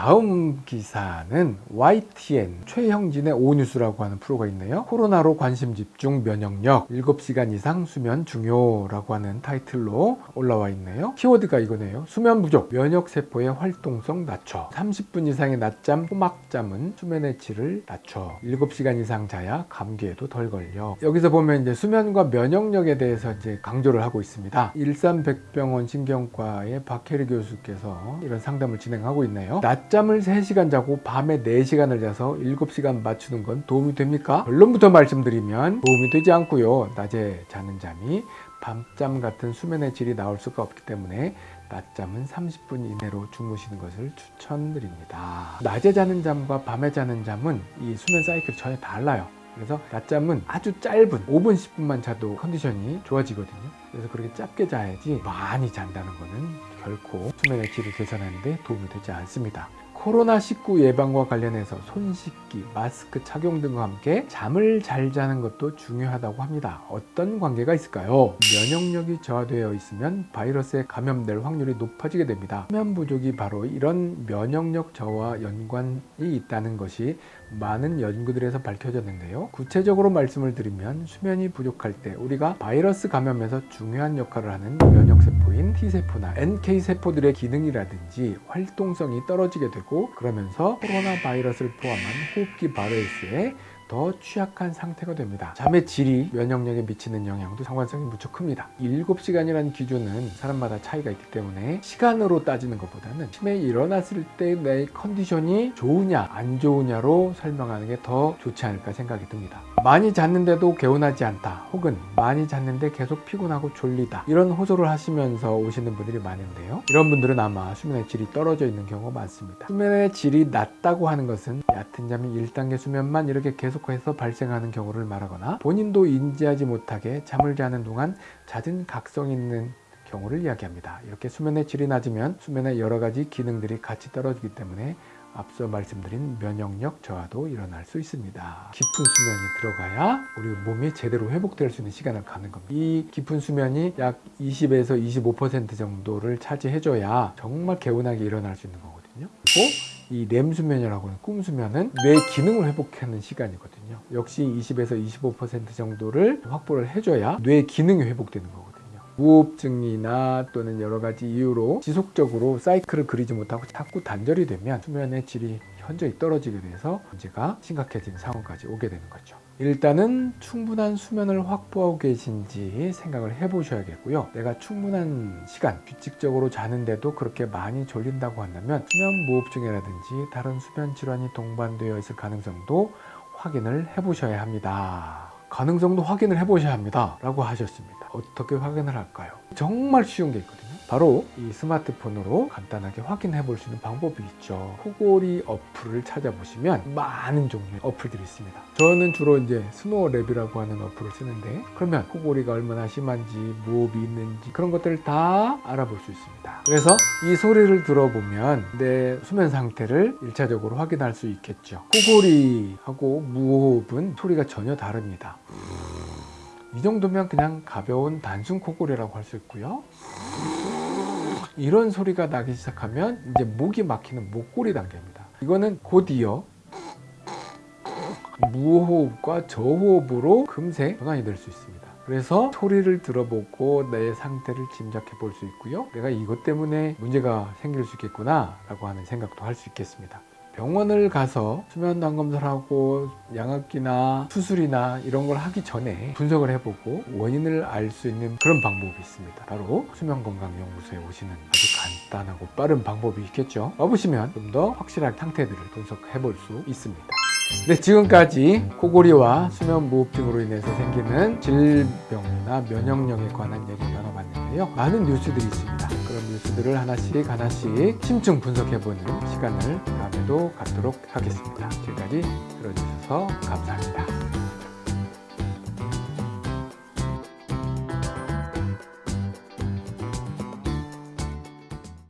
다음 기사는 YTN 최형진의 오뉴스라고 하는 프로가 있네요. 코로나로 관심 집중 면역력 7시간 이상 수면 중요라고 하는 타이틀로 올라와 있네요. 키워드가 이거네요. 수면 부족 면역세포의 활동성 낮춰. 30분 이상의 낮잠 호막잠은 수면의 질을 낮춰. 7시간 이상 자야 감기에도 덜 걸려. 여기서 보면 이제 수면과 면역력에 대해서 이제 강조를 하고 있습니다. 일산백병원 신경과의 박혜리 교수께서 이런 상담을 진행하고 있네요. 낮 잠을 3시간 자고 밤에 4시간을 자서 7시간 맞추는 건 도움이 됩니까? 결론부터 말씀드리면 도움이 되지 않고요. 낮에 자는 잠이 밤잠 같은 수면의 질이 나올 수가 없기 때문에 낮잠은 30분 이내로 주무시는 것을 추천드립니다. 낮에 자는 잠과 밤에 자는 잠은 이 수면 사이클이 전혀 달라요. 그래서 낮잠은 아주 짧은 5분 10분만 자도 컨디션이 좋아지거든요. 그래서 그렇게 짧게 자야지 많이 잔다는 거는 결코 수면의 질을 개선하는 데 도움이 되지 않습니다 코로나19 예방과 관련해서 손 씻기, 마스크 착용 등과 함께 잠을 잘 자는 것도 중요하다고 합니다. 어떤 관계가 있을까요? 면역력이 저하되어 있으면 바이러스에 감염될 확률이 높아지게 됩니다. 수면 부족이 바로 이런 면역력 저하와 연관이 있다는 것이 많은 연구들에서 밝혀졌는데요. 구체적으로 말씀을 드리면 수면이 부족할 때 우리가 바이러스 감염에서 중요한 역할을 하는 면역세포인 T세포나 NK세포들의 기능이라든지 활동성이 떨어지게 되고 되고 그러면서 코로나 바이러스를 포함한 호흡기 바이러스에 더 취약한 상태가 됩니다. 잠의 질이 면역력에 미치는 영향도 상관성이 무척 큽니다. 7시간이라는 기준은 사람마다 차이가 있기 때문에 시간으로 따지는 것보다는 치매 일어났을 때 내 컨디션이 좋으냐 안 좋으냐로 설명하는 게 더 좋지 않을까 생각이 듭니다. 많이 잤는데도 개운하지 않다 혹은 많이 잤는데 계속 피곤하고 졸리다 이런 호소를 하시면서 오시는 분들이 많은데요. 이런 분들은 아마 수면의 질이 떨어져 있는 경우가 많습니다. 수면의 질이 낮다고 하는 것은 얕은 잠이 1단계 수면만 이렇게 계속 해서 발생하는 경우를 말하거나 본인도 인지하지 못하게 잠을 자는 동안 잦은 각성 있는 경우를 이야기합니다. 이렇게 수면의 질이 낮으면 수면의 여러 가지 기능들이 같이 떨어지기 때문에 앞서 말씀드린 면역력 저하도 일어날 수 있습니다. 깊은 수면이 들어가야 우리 몸이 제대로 회복될 수 있는 시간을 가는 겁니다. 이 깊은 수면이 약 20에서 25% 정도를 차지해 줘야 정말 개운하게 일어날 수 있는 거거든요. 그리고 이 렘수면이라고 하는 꿈수면은 뇌 기능을 회복하는 시간이거든요. 역시 20에서 25% 정도를 확보를 해줘야 뇌 기능이 회복되는 거거든요. 무호흡증이나 또는 여러 가지 이유로 지속적으로 사이클을 그리지 못하고 자꾸 단절이 되면 수면의 질이 현저히 떨어지게 돼서 문제가 심각해지는 상황까지 오게 되는 거죠. 일단은 충분한 수면을 확보하고 계신지 생각을 해 보셔야겠고요. 내가 충분한 시간 규칙적으로 자는데도 그렇게 많이 졸린다고 한다면 수면 무호흡증이라든지 다른 수면 질환이 동반되어 있을 가능성도 확인을 해 보셔야 합니다. 가능성도 확인을 해 보셔야 합니다. 라고 하셨습니다. 어떻게 확인을 할까요? 정말 쉬운 게 있거든요 바로 이 스마트폰으로 간단하게 확인해 볼 수 있는 방법이 있죠. 코골이 어플을 찾아보시면 많은 종류의 어플들이 있습니다. 저는 주로 이제 SnoreLab이라고 하는 어플을 쓰는데 그러면 코골이가 얼마나 심한지 무호흡이 있는지 그런 것들을 다 알아볼 수 있습니다. 그래서 이 소리를 들어보면 내 수면 상태를 일차적으로 확인할 수 있겠죠. 코골이하고 무호흡은 소리가 전혀 다릅니다. 이 정도면 그냥 가벼운 단순 코골이라고 할 수 있고요 이런 소리가 나기 시작하면 이제 목이 막히는 목골이 단계입니다. 이거는 곧이어 무호흡과 저호흡으로 금세 전환이 될 수 있습니다. 그래서 소리를 들어보고 내 상태를 짐작해 볼 수 있고요. 내가 이것 때문에 문제가 생길 수 있겠구나 라고 하는 생각도 할 수 있겠습니다 병원을 가서 수면 단검사를 하고 양압기나 수술이나 이런 걸 하기 전에 분석을 해보고 원인을 알 수 있는 그런 방법이 있습니다. 바로 수면건강연구소에 오시는 아주 간단하고 빠른 방법이 있겠죠? 와보시면 좀 더 확실한 상태들을 분석해 볼 수 있습니다. 네 지금까지 코골이와 수면무호흡증으로 인해서 생기는 질병이나 면역력에 관한 얘기 나눠봤는데요. 많은 뉴스들이 있습니다 그런 뉴스들을 하나씩 하나씩 심층 분석해보는 시간을 다음에도 갖도록 하겠습니다. 지금까지 들어주셔서 감사합니다